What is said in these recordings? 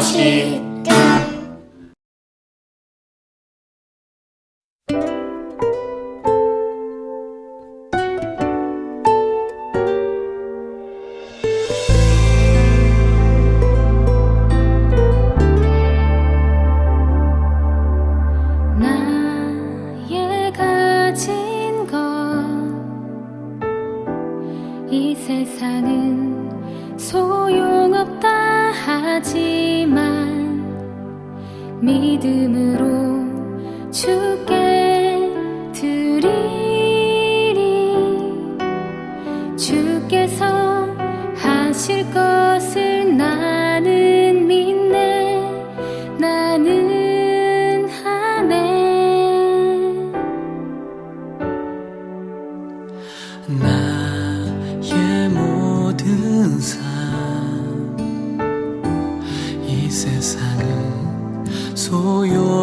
것이 세상은 하지만 믿음으로 주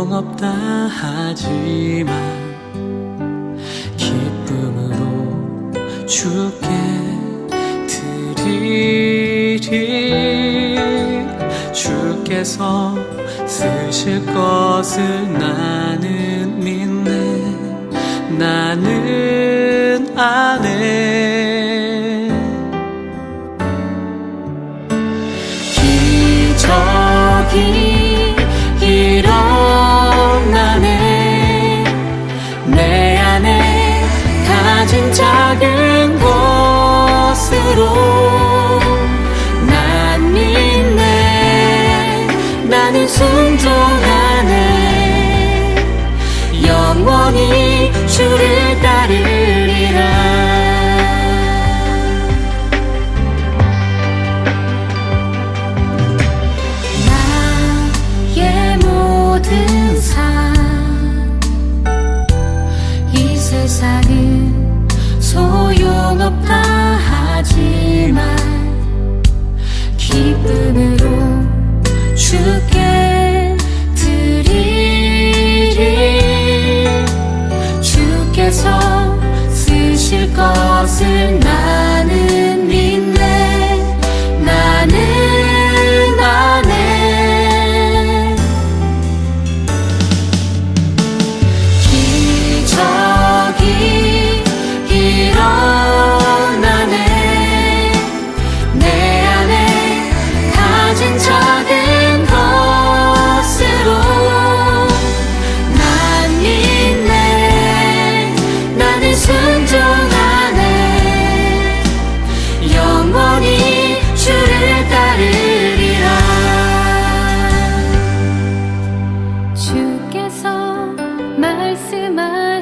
소용없다 하지만 기쁨으로 주께 드리리. 주께서 쓰실 것을 나는 믿네. 나는 아네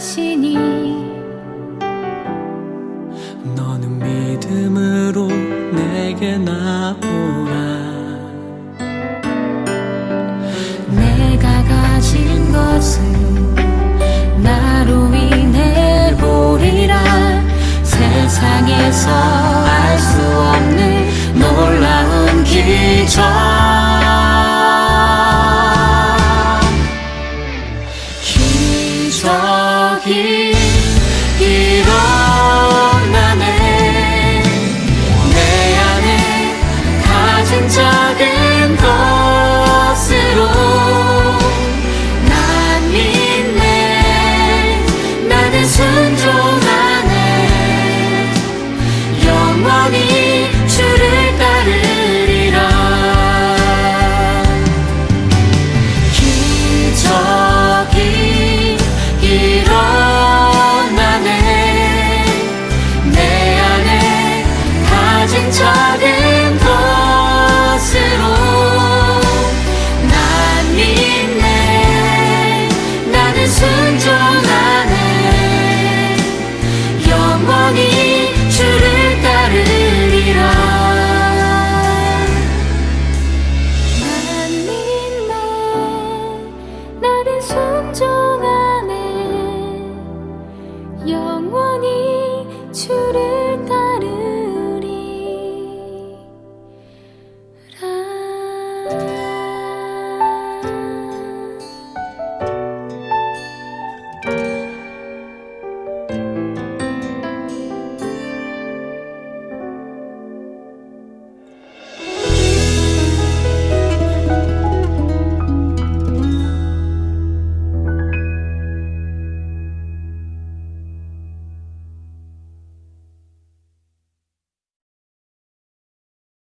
하시니 너는 믿음으로 내게 나오라. 내가 가진 것은 나로 인해 보리라. 세상에서 알 수 없는 놀라운 기적. time. here